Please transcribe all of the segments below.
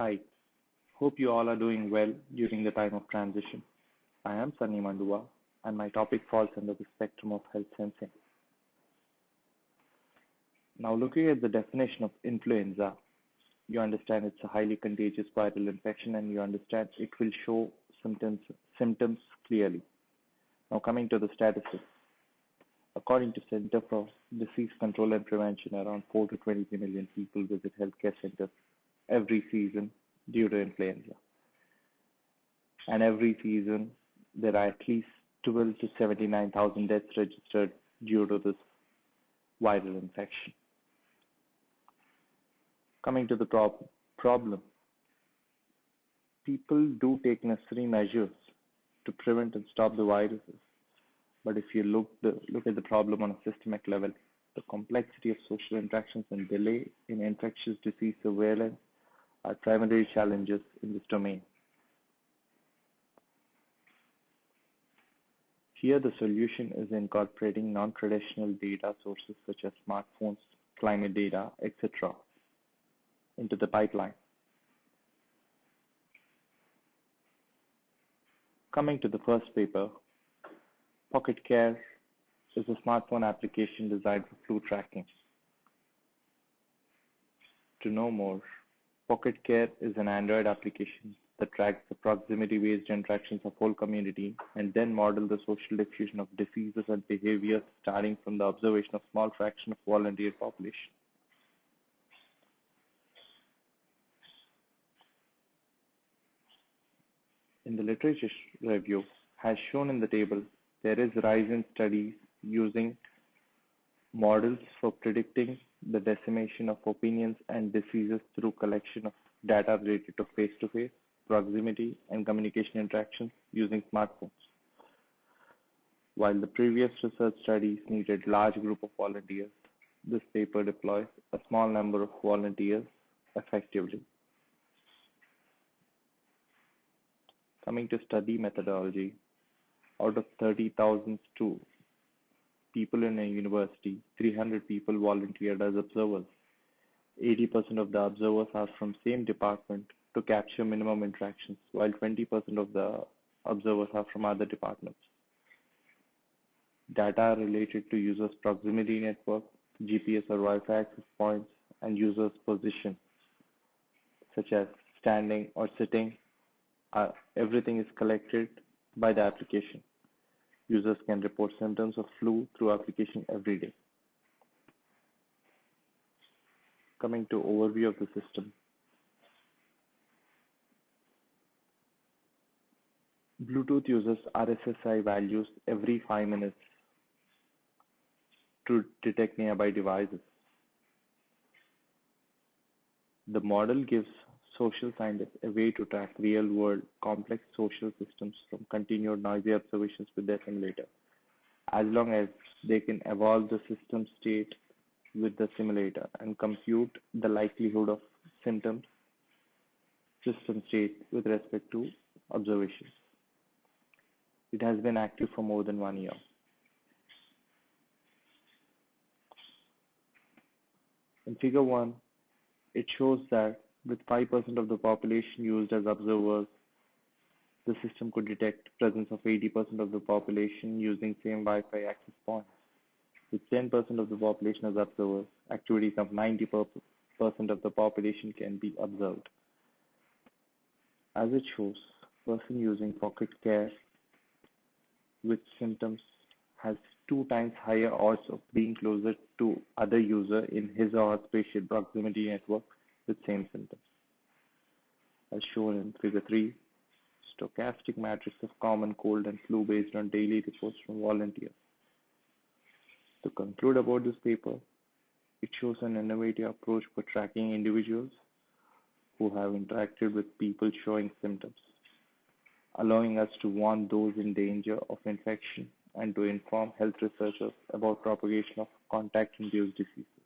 Hi, hope you all are doing well during the time of transition. I am Sunny Mandua, and my topic falls under the spectrum of health sensing. Now, looking at the definition of influenza, you understand it's a highly contagious viral infection, and you understand it will show symptoms symptoms clearly. Now, coming to the statistics, according to Center for Disease Control and Prevention, around 4 to 23 million people visit healthcare centers every season due to influenza. And every season, there are at least 12 to 79,000 deaths registered due to this viral infection. Coming to the prob- problem, people do take necessary measures to prevent and stop the viruses. But if you look the look at the problem on a systemic level, the complexity of social interactions and delay in infectious disease surveillance are primary challenges in this domain. Here, the solution is incorporating non-traditional data sources such as smartphones, climate data, etc. into the pipeline. Coming to the first paper, Pocket Care is a smartphone application designed for flu tracking. To know more, Pocket Care is an Android application that tracks the proximity-based interactions of whole community and then model the social diffusion of diseases and behaviors starting from the observation of small fraction of volunteer population. In the literature review, as shown in the table, there is rise in studies using models for predicting the decimation of opinions and diseases through collection of data related to face-to-face, proximity, and communication interactions using smartphones. While the previous research studies needed large group of volunteers, this paper deploys a small number of volunteers effectively. Coming to study methodology, out of 30,000 stu- people in a university, 300 people volunteered as observers. 80% of the observers are from same department to capture minimum interactions, while 20% of the observers are from other departments. Data related to users' proximity network, GPS or Wi-Fi access points, and users' position, such as standing or sitting, uh, everything is collected by the application. Users can report symptoms of flu through application every day. Coming to overview of the system. Bluetooth uses RSSI values every 5 minutes to detect nearby devices. The model gives social scientists a way to track real-world complex social systems from continued noisy observations with their simulator, as long as they can evolve the system state with the simulator and compute the likelihood of symptoms system state with respect to observations. It has been active for more than one year. In figure 1, it shows that with 5% of the population used as observers, the system could detect presence of 80% of the population using same Wi-Fi access points. With 10% of the population as observers, activities of 90% of the population can be observed. As it shows, person using Pocket Care with symptoms has two times higher odds of being closer to other user in his or her spatial proximity network with same symptoms. As shown in figure 3, stochastic matrix of common cold and flu based on daily reports from volunteers. To conclude about this paper, it shows an innovative approach for tracking individuals who have interacted with people showing symptoms, allowing us to warn those in danger of infection and to inform health researchers about propagation of contact-induced diseases.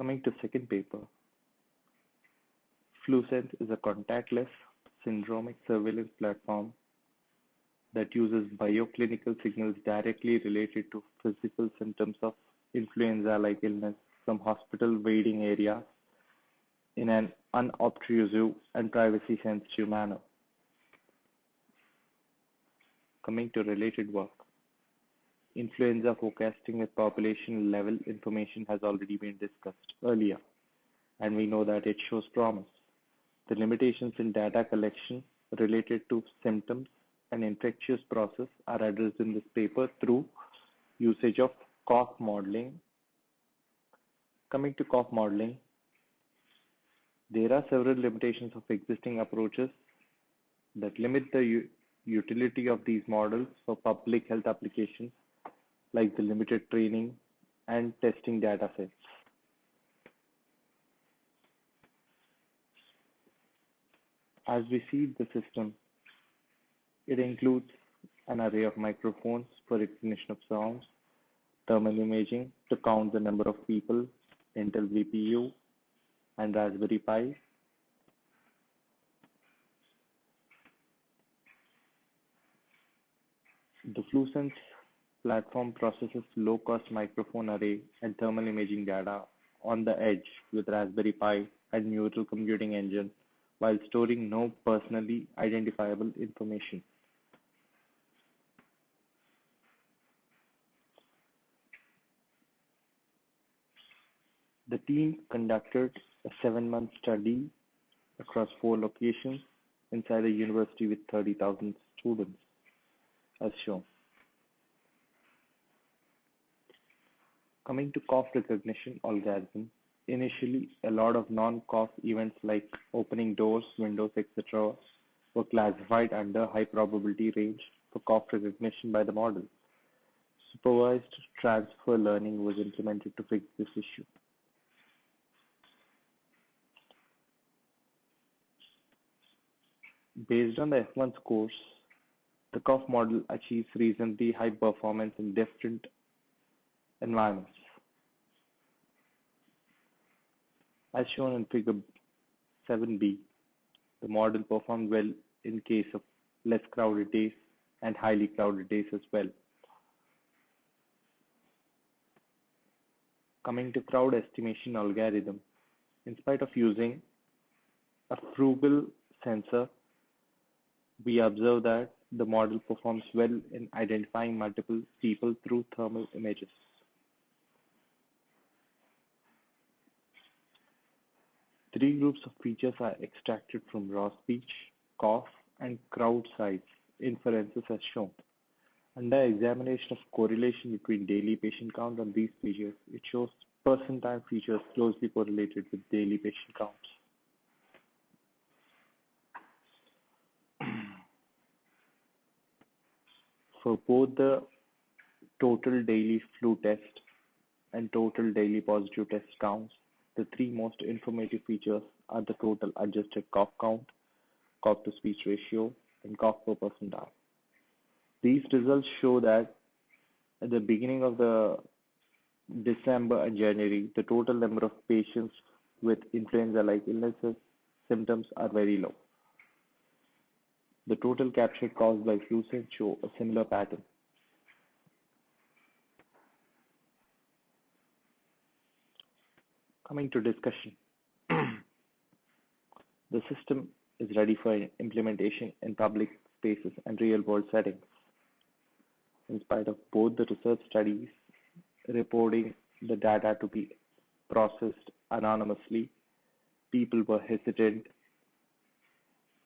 Coming to second paper, FluSense is a contactless syndromic surveillance platform that uses bioclinical signals directly related to physical symptoms of influenza-like illness from hospital waiting areas in an unobtrusive and privacy-sensitive manner. Coming to related work, influenza forecasting with population level information has already been discussed earlier, and we know that it shows promise. The limitations in data collection related to symptoms and infectious process are addressed in this paper through usage of cough modeling. Coming to cough modeling, there are several limitations of existing approaches that limit the utility of these models for public health applications, like the limited training and testing datasets. As we see the system, it includes an array of microphones for recognition of sounds, thermal imaging to count the number of people, Intel VPU, and Raspberry Pi. The FluSense platform processes low-cost microphone array and thermal imaging data on the edge with Raspberry Pi and neural computing engine while storing no personally identifiable information. The team conducted a seven-month study across four locations inside a university with 30,000 students, as shown. Coming to cough recognition algorithm, initially a lot of non-cough events like opening doors, windows, etc. were classified under high probability range for cough recognition by the model. Supervised transfer learning was implemented to fix this issue. Based on the F1 scores, the cough model achieves reasonably high performance in different environments. As shown in figure 7b, the model performed well in case of less crowded days and highly crowded days as well. Coming to crowd estimation algorithm, in spite of using a frugal sensor we observe that the model performs well in identifying multiple people through thermal images. Three groups of features are extracted from raw speech, cough, and crowd size inferences as shown. Under examination of correlation between daily patient count and these features, it shows person time features closely correlated with daily patient counts. For both the total daily flu test and total daily positive test counts, the three most informative features are the total adjusted cough count, cough to speech ratio, and cough per percentile. These results show that at the beginning of the December and January, the total number of patients with influenza-like illnesses symptoms are very low. The total captured caused by FluSense show a similar pattern. Coming to discussion. the system is ready for implementation in public spaces and real-world settings. In spite of both the research studies reporting the data to be processed anonymously, people were hesitant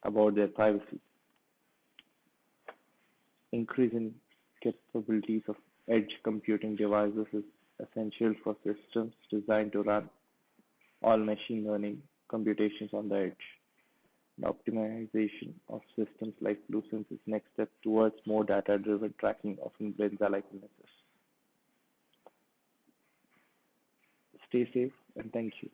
about their privacy increasing capabilities of edge computing devices is essential for systems designed to run all machine learning computations on the edge. The optimization of systems like FluSense is next step towards more data-driven tracking of influenza-like illnesses. Stay safe and thank you.